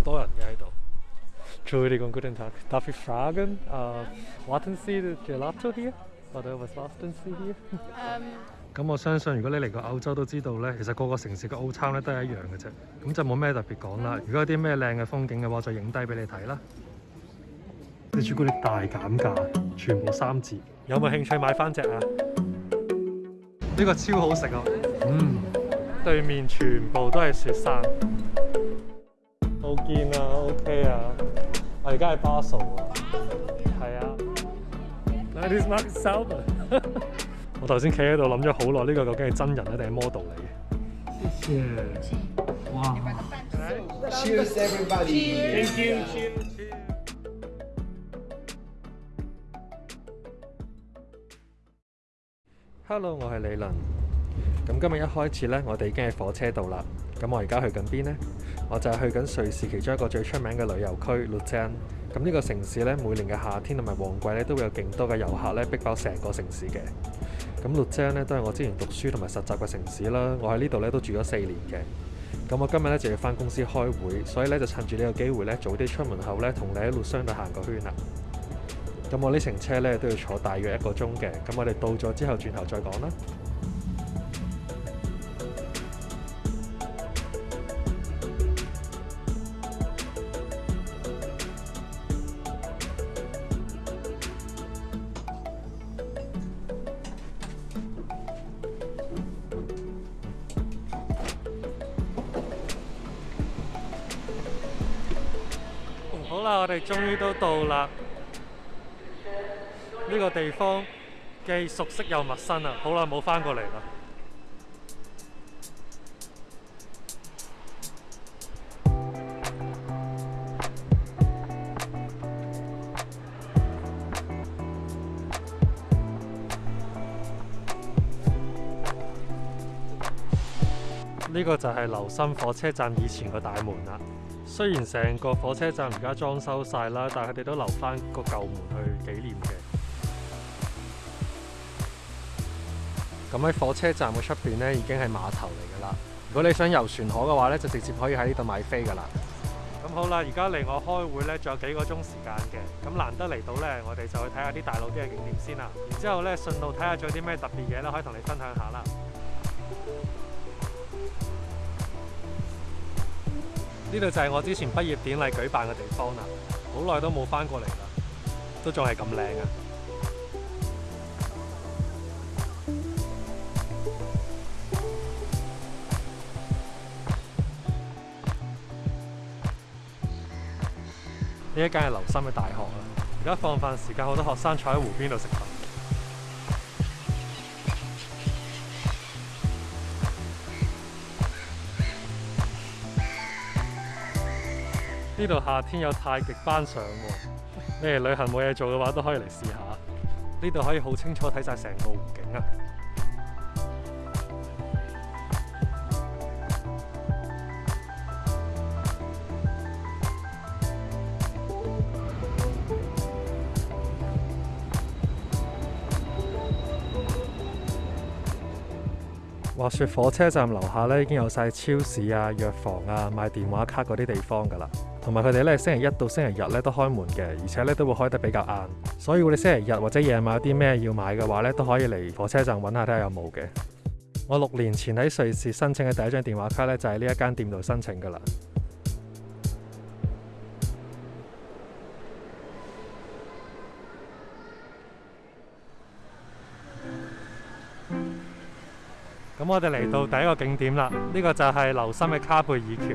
多人嘅喺度。d n g t Fragen。w a t e n s i d e l a t e a s t e n i e 咁我相信如果你嚟過澳洲都知道咧，其實個個城市嘅 o t 餐咧都係一樣嘅啫。咁就冇咩特別講啦。如果有啲咩靚嘅風景嘅話，就影低俾你睇啦。啲朱古力大減價，全部三折。有冇興趣買翻只啊？呢個超好食啊！嗯，對面全部都係雪山。好見啊，OK 啊，我而家係巴塞，係啊，That is Mark Selby。我頭先企喺度諗咗好耐，呢個究竟係真人咧定係 model 嚟嘅？Cheers！哇！Cheers everybody！Thank you！Hello，我系李伦。咁今日一开始咧，我哋已经喺火车度啦。咁我而家去紧边咧？我就係去緊瑞士其中一個最出名嘅旅遊區洛桑。咁呢個城市咧，每年嘅夏天同埋旺季咧，都會有勁多嘅遊客咧逼爆成個城市嘅。咁洛桑咧都係我之前讀書同埋實習嘅城市啦。我喺呢度咧都住咗四年嘅。咁我今日咧就要翻公司開會，所以咧就趁住呢個機會咧，早啲出門口咧，同你喺路桑度行個圈啦。咁我呢程車咧都要坐大約一個鐘嘅。咁我哋到咗之後轉頭再講啦。好啦，我哋终于都到啦！呢个地方既熟悉又陌生啊！好耐冇翻过嚟啦！呢个就系流心火车站以前個大门啦。虽然成个火车站而家装修晒啦，但系佢哋都留翻个旧门去纪念嘅。咁喺火车站嘅出边咧，已经系码头嚟噶啦。如果你想游船河嘅话咧，就直接可以喺呢度买飞噶啦。咁好啦，而家離我开会咧，仲有几个钟时间嘅。咁难得嚟到咧，我哋就去睇下啲大路啲嘅景点先啦。然之后咧，顺路睇下仲有啲咩特别嘢咧，可以同你分享下啦。呢度就系我之前毕业典礼举办嘅地方啦，好耐都冇翻过嚟啦，都仲系咁靓啊！呢一间系留心嘅大学啦，而家放饭时间，好多学生坐喺湖边度食饭。呢度夏天有太极班上喎，你哋旅行冇嘢做嘅话，都可以嚟试下。呢度可以好清楚睇晒成个湖景啊！滑雪火车站楼下咧，已经有晒超市啊、药房啊、卖电话卡嗰啲地方噶啦。同埋佢哋咧，星期一到星期日咧都开门嘅，而且咧都会开得比较晏。所以我哋星期日或者夜晚有啲咩要买嘅话咧，都可以嚟火车站揾下睇下有冇嘅。我六年前喺瑞士申请嘅第一张电话卡咧，就喺呢一间店度申请噶啦。咁我哋嚟到第一个景点啦，呢个就系留心嘅卡贝尔桥。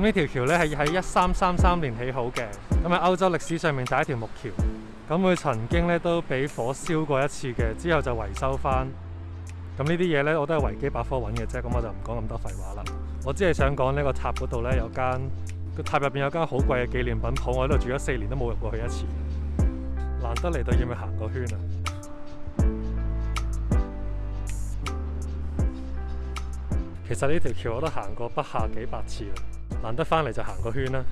咁呢條橋咧係喺一三三三年起好嘅，咁喺歐洲歷史上面第一條木橋。咁佢曾經咧都俾火燒過一次嘅，之後就維修翻。咁呢啲嘢咧我都係維基百科揾嘅啫，咁我就唔講咁多廢話啦。我只係想講呢個塔嗰度咧有間個塔入邊有間好貴嘅紀念品鋪，我喺度住咗四年都冇入過去一次。難得嚟到要唔要行個圈啊？其實呢條橋我都行過不下幾百次啦。难得翻嚟就行个圈啦。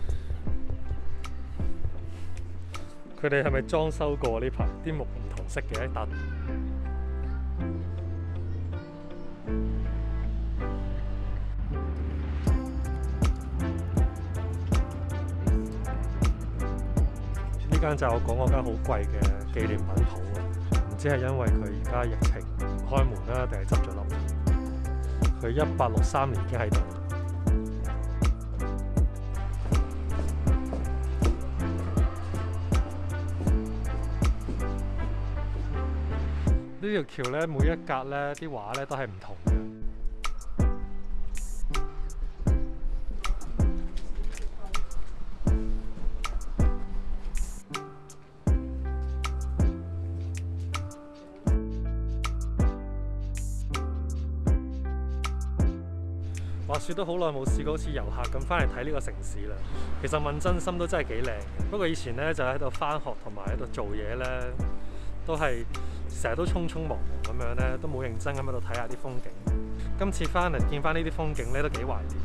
佢哋系咪装修过呢排？啲木唔同色嘅，一笪。呢间就我讲嗰间好贵嘅纪念品铺啊！唔知系因为佢而家疫情唔开门啦，定系执咗笠？佢一八六三年已经喺度。呢條橋咧，每一格咧，啲畫咧都係唔同嘅。話雪都好耐冇試過，好似遊客咁翻嚟睇呢個城市啦。其實問真心都真係幾靚不過以前咧就喺度翻學同埋喺度做嘢咧。都係成日都匆匆忙忙咁樣咧，都冇認真咁喺度睇下啲風景。今次翻嚟見翻呢啲風景咧，都幾懷念。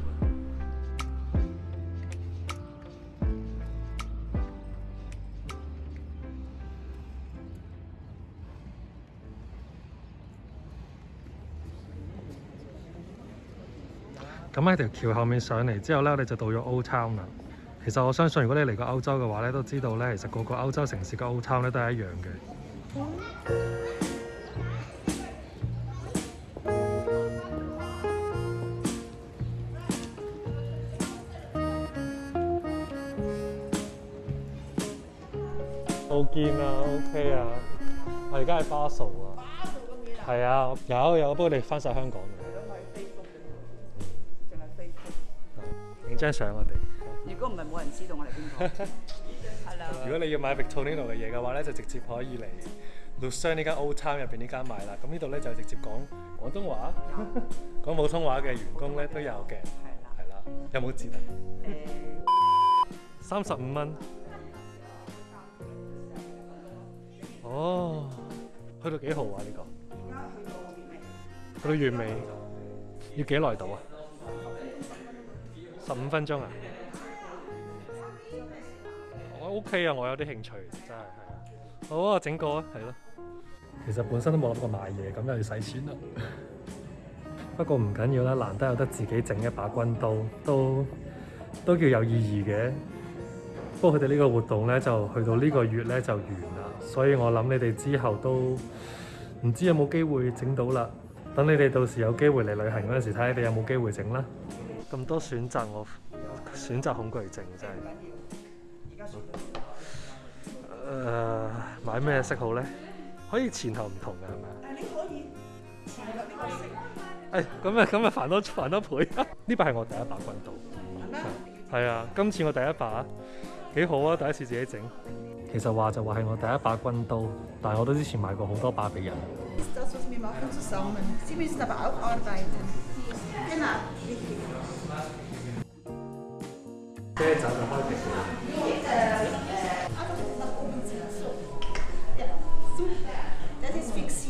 咁喺條橋後面上嚟之後咧，你就到咗歐 n 啦。其實我相信，如果你嚟過歐洲嘅話咧，都知道咧，其實個個歐洲城市嘅歐 n 咧都係一樣嘅。好见啊，OK 啊，我而家系巴数啊，系啊，有有，不过你翻晒香港影张相我哋。如果唔系，冇人知道我哋边个。Hello。如果你要买 Victoria 嘅嘢嘅话咧，就直接可以嚟。商呢間 O Time 入邊呢間賣啦，咁呢度咧就直接講廣東話，講普通話嘅員工咧都有嘅，係啦，有冇字？啊？三十五蚊。哦，去到幾號啊？呢個去到月尾，要幾耐到啊？十五分鐘啊？我 OK 啊，我有啲興趣，真係。好啊，整個啊，係咯。其實本身都冇諗過賣嘢，咁又要使錢啦。不過唔緊要啦，難得有得自己整一把軍刀，都都叫有意義嘅。不過佢哋呢個活動咧，就去到呢個月咧就完啦。所以我諗你哋之後都唔知有冇機會整到啦。等你哋到時有機會嚟旅行嗰時，睇下你有冇機會整啦。咁多選擇，我選擇恐懼症真係。誒，買咩色好咧？可以前後唔同嘅係咪誒你可以前啊，呢個食誒咁啊咁啊，翻多翻多倍啊！呢把係我第一把棍刀，係啊，今次我第一把幾好啊！第一次自己整，其實話就話係我第一把軍刀，但係我都之前買過好多把俾人。就開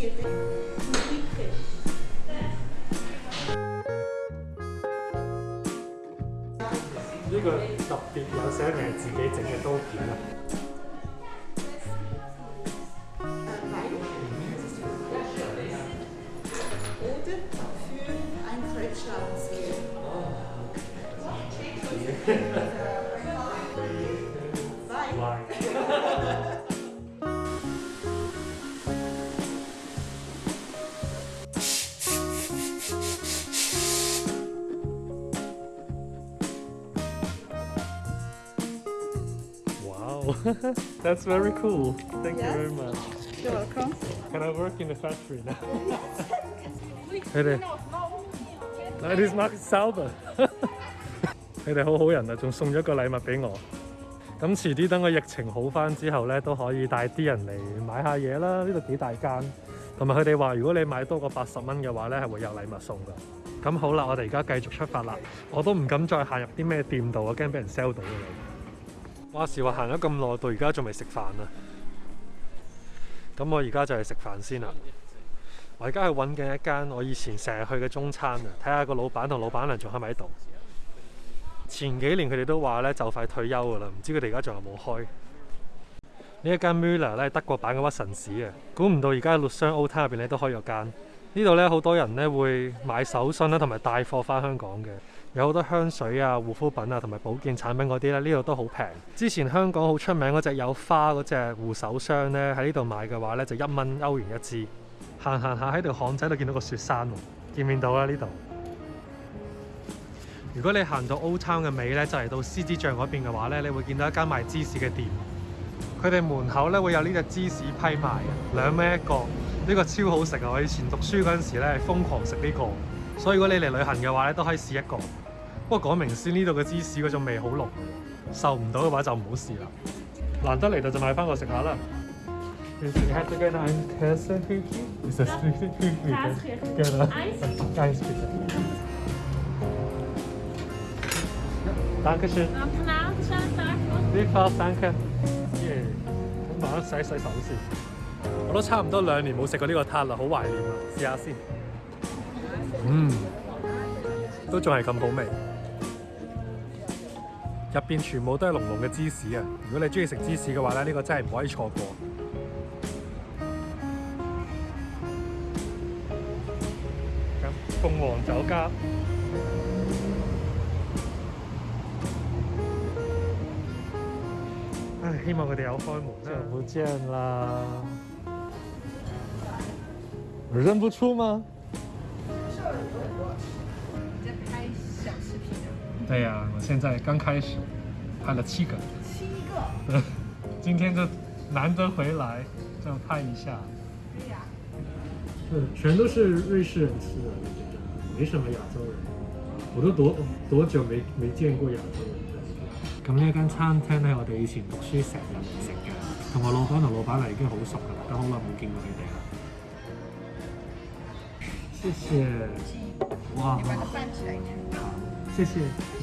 这个特别有寫明自己整嘅刀片啊。That's very cool. Thank you very much. You're welcome. Can I work in the factory now? Hello. That is a r t s a l v e r 你哋好好人啊，仲送咗個禮物俾我。咁遲啲等個疫情好翻之後咧，都可以帶啲人嚟買下嘢啦。呢度幾大間，同埋佢哋話，如果你買多過八十蚊嘅話咧，係會有禮物送噶。咁好啦，我哋而家繼續出發啦。我都唔敢再行入啲咩店度，我驚俾人 sell 到。话时话行咗咁耐，到而家仲未食饭啊！咁我而家就系食饭先啦。我而家去揾紧一间我以前成日去嘅中餐啊，睇下个老板同老板娘仲喺咪喺度。前几年佢哋都话咧就快退休噶啦，唔知佢哋而家仲有冇开呢一间 Müller 咧，德国版嘅屈臣氏啊！估唔到而家喺绿商 o u t 入边咧都開咗間。间。呢度咧好多人咧会买手信啦，同埋带货翻香港嘅。有好多香水啊、護膚品啊同埋保健產品嗰啲咧，呢度都好平。之前香港好出名嗰隻有花嗰隻護手霜咧，喺呢度買嘅話咧就一蚊歐元一支。行行下喺條巷仔度見到個雪山喎，見面到啦呢度。如果你行到 Old Town 嘅尾咧，就嚟到獅子像嗰邊嘅話咧，你會見到一間賣芝士嘅店。佢哋門口咧會有呢只芝士批賣，兩蚊一個，呢個超好食啊！我以前讀書嗰陣時咧係瘋狂食呢個，所以如果你嚟旅行嘅話咧都可以試一個。不過講明先，呢度嘅芝士嗰種味好濃，受唔到嘅話就唔好試啦。難得嚟到就買翻個食下啦。You should have the green ice cream. It's a sweet, sweet ice cream. Green ice cream. Thank you. Nice, nice, nice. Thank you. Nice, thank you. 喔，洗洗手先。我都差唔多兩年冇食過呢個塔啦，好懷念啊！試下先。嗯，都仲係咁好味。入边全部都系浓浓嘅芝士啊！如果你中意食芝士嘅话咧，呢个真系唔可以错过。凤凰酒家，希望佢哋有开门。久不见啦，我认不出吗？在拍小视频啊？对呀。现在刚开始，拍了七个，七个，对，今天这难得回来，这样拍一下，对呀，嗯，全都是瑞士人吃的，没什么亚洲人，我都多多久没没见过亚洲人了。咁呢一间餐厅咧，我哋以前读书成日食嘅，同我老板同老板娘已经好熟噶啦，都好耐冇见过佢哋啦。谢谢，哇，谢谢。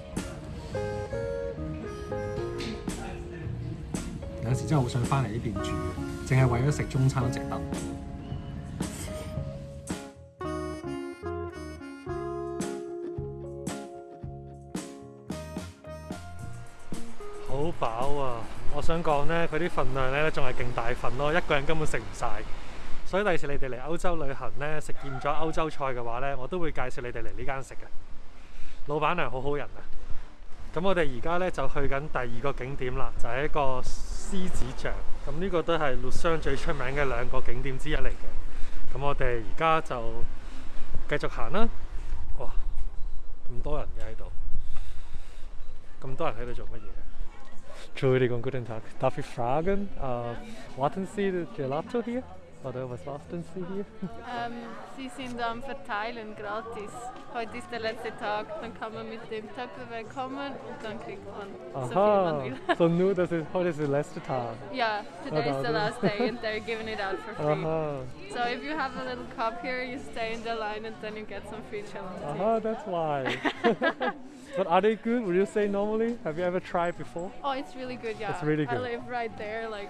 有時真系好想翻嚟呢边住，净系为咗食中餐都值得。好饱啊！我想讲咧，佢啲份量咧，仲系劲大份咯，一个人根本食唔晒。所以第次你哋嚟欧洲旅行咧，食厌咗欧洲菜嘅话咧，我都会介绍你哋嚟呢间食嘅。老板娘好好人啊！咁我哋而家咧就去紧第二个景点啦，就系一个。獅子像，咁呢個都係洛桑最出名嘅兩個景點之一嚟嘅。咁我哋而家就繼續行啦。哇，咁多人嘅喺度，咁多人喺度做乜嘢？Guten t a g d a f Fragen，l a h Oder was basteln Sie hier? Ähm, sie sind am Verteilen gratis. Heute ist der letzte Tag, dann kann man mit dem Töpferwerk kommen und dann kriegt man Aha, so viel man will. So nur, das ist, heute ist der letzte Tag. Ja, today is the last day and they're giving it out for free. Aha. So if you have a little cup here, you stay in the line and then you get some free challenges. Aha, that's why. But are they good? Would you say normally? Have you ever tried before? Oh, it's really good, yeah. It's really good. I live right there, like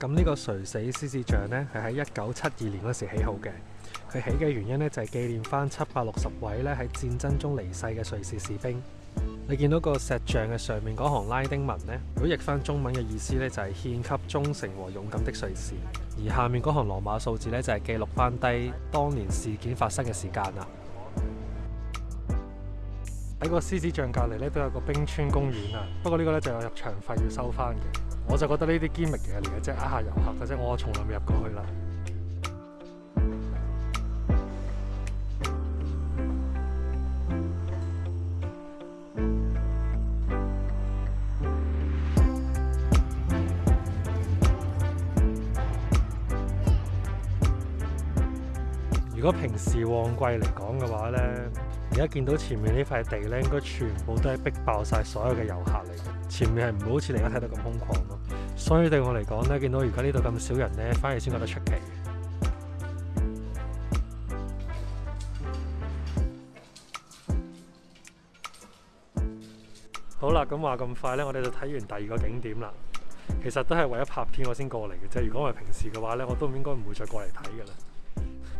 咁呢个垂死狮子像咧，系喺一九七二年嗰时起好嘅。佢起嘅原因咧，就系纪念翻七百六十位咧喺战争中离世嘅瑞士士兵。你见到个石像嘅上面嗰行拉丁文呢，如果译翻中文嘅意思呢，就系献给忠诚和勇敢的瑞士。而下面嗰行罗马数字呢，就系记录翻低当年事件发生嘅时间啦。喺个狮子像隔離呢，都有个冰川公园啊，不过呢个呢，就有入场费要收翻嘅。我就觉得呢啲堅密嘅嚟嘅即係呃下游客嘅啫，我从来未入过去啦。如果平時旺季嚟講嘅話咧，而家見到前面呢塊地咧，應該全部都係逼爆晒所有嘅遊客嚟嘅。前面係唔會好似而家睇得咁空曠咯。所以對我嚟講咧，見到而家呢度咁少人咧，反而先覺得出奇。好啦，咁話咁快咧，我哋就睇完第二個景點啦。其實都係為咗拍片我先過嚟嘅啫。如果係平時嘅話咧，我都應該唔會再過嚟睇嘅啦。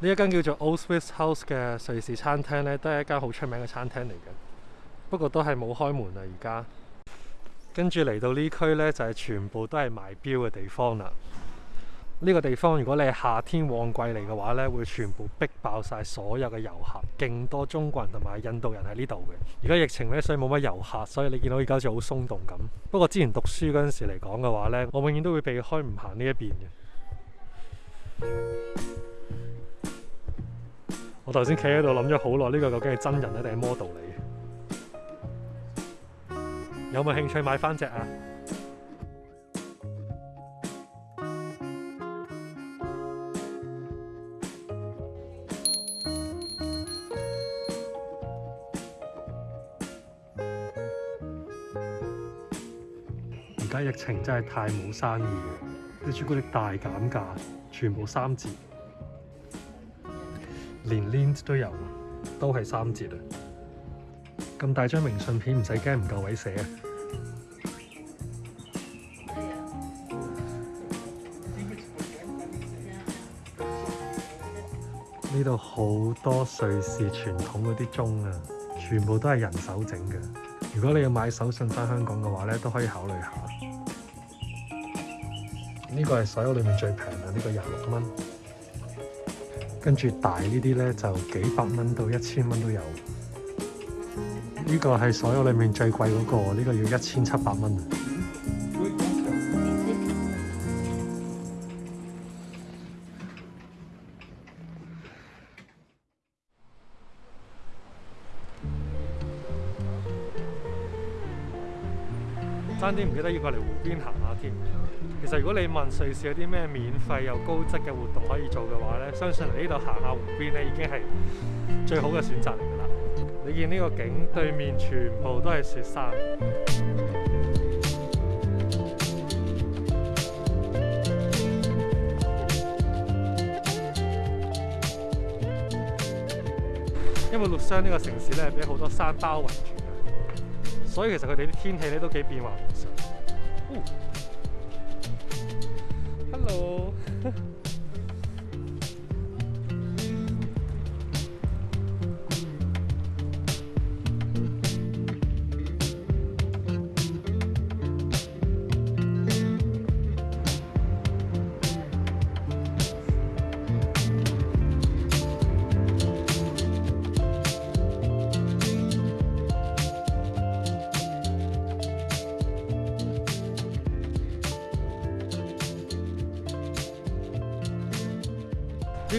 呢一間叫做 Old Swiss House 嘅瑞士餐廳咧，都係一間好出名嘅餐廳嚟嘅。不過都係冇開門啦，而家。跟住嚟到呢區咧，就係全部都係賣表嘅地方啦。呢個地方如果你係夏天旺季嚟嘅話咧，會全部逼爆曬所有嘅遊客，勁多中國人同埋印度人喺呢度嘅。而家疫情咧，所以冇乜遊客，所以你見到而家好似好鬆動咁。不過之前讀書嗰陣時嚟講嘅話咧，我永遠都會避開唔行呢一邊嘅。我頭先企喺度諗咗好耐，呢個究竟係真人咧定係 model 嚟？有冇興趣買翻只啊？而家疫情真係太冇生意嘅，啲朱古力大減價，全部三折。連 l i n 鏈都有，都係三折啊！咁大張明信片唔使驚唔夠位寫。呢度好多瑞士傳統嗰啲鐘啊，全部都係人手整嘅。如果你要買手信翻香港嘅話咧，都可以考慮下。呢個係所有裏面最平嘅，呢個廿六蚊。跟住大呢啲咧，就幾百蚊到一千蚊都有。呢個係所有裏面最貴嗰個，呢個要一千七百蚊。啲唔記得要过嚟湖邊行下添。其實如果你問瑞士有啲咩免費又高質嘅活動可以做嘅話咧，相信嚟呢度行下湖邊咧已經係最好嘅選擇嚟㗎啦。你見呢個景對面全部都係雪山，因為洛桑呢個城市咧俾好多山包圍住。所以其實佢哋啲天氣咧都幾變化 Hello。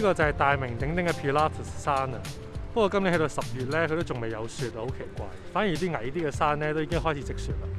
呢個就係大名鼎鼎嘅 Pilatus 山啊！不過今年去到十月咧，佢都仲未有雪啊，好奇怪。反而啲矮啲嘅山咧，都已經開始積雪啦。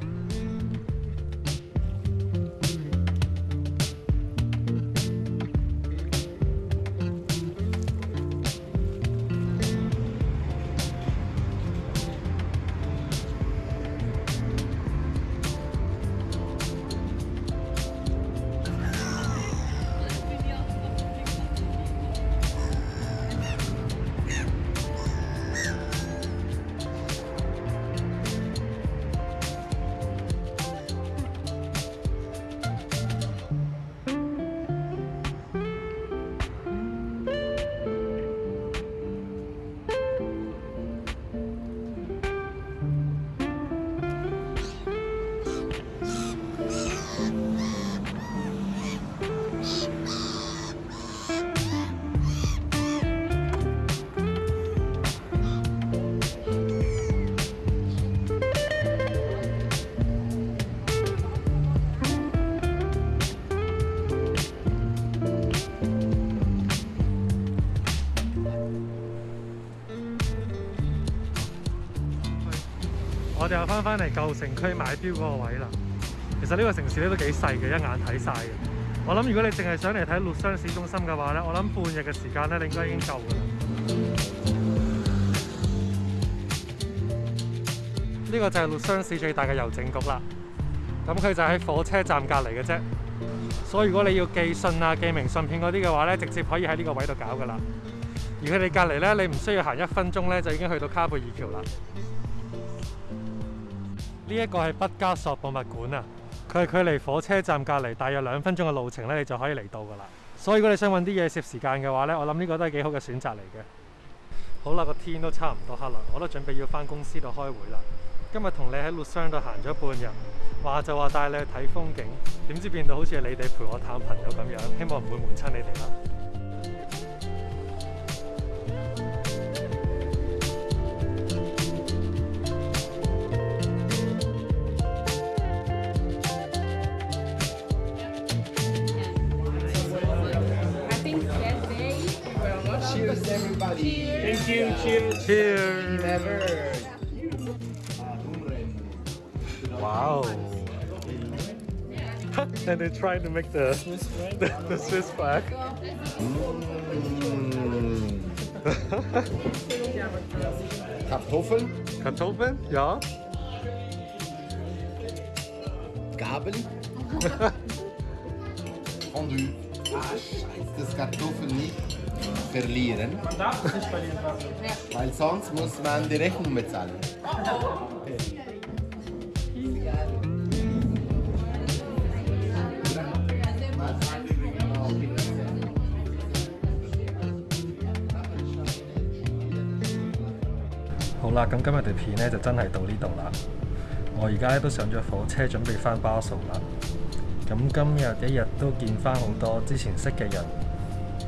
我哋又翻翻嚟舊城區買標嗰個位啦。其實呢個城市咧都幾細嘅，一眼睇曬嘅。我諗如果你淨係想嚟睇陸雙市中心嘅話咧，我諗半日嘅時間咧，你應該已經夠嘅啦。呢個就係陸雙市最大嘅郵政局啦。咁佢就喺火車站隔離嘅啫。所以如果你要寄信啊、寄明信片嗰啲嘅話咧，直接可以喺呢個位度搞噶啦。而佢哋隔離咧，你唔需要行一分鐘咧，就已經去到卡貝爾橋啦。呢一个系毕加索博物馆啊，佢系距离火车站隔篱大约两分钟嘅路程咧，你就可以嚟到噶啦。所以如果你想揾啲嘢食时间嘅话咧，我谂呢个都系几好嘅选择嚟嘅。好啦，个天都差唔多黑啦，我都准备要翻公司度开会啦。今日同你喺洛桑度行咗半日，话就话带你去睇风景，点知变到好似你哋陪我探朋友咁样，希望唔会闷亲你哋啦。Cheers. Thank you. Cheers. Cheers. Wow. and they're trying to make the Swiss flag. The, Swiss flag. Mm. Kartoffeln. Kartoffeln, ja. Gabeln. Fondue. Ah, scheiße, das Kartoffeln nicht. 好啦，咁今日条片咧就真系到呢度啦。我而家都上咗火车，准备翻巴族啦。咁今日一日都见翻好多之前识嘅人。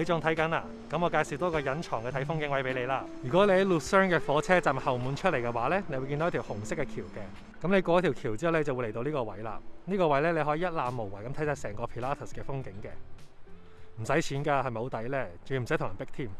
你仲睇紧啊？咁我介绍多个隐藏嘅睇风景位俾你啦。如果你喺 l u 嘅火车站后门出嚟嘅话咧，你会见到一条红色嘅桥嘅。咁你过咗条桥之后咧，就会嚟到呢个位啦。呢个位咧，你可以一览无遗咁睇晒成个 Pilatus 嘅风景嘅，唔使钱噶，系咪好抵咧？仲要唔使同人逼添。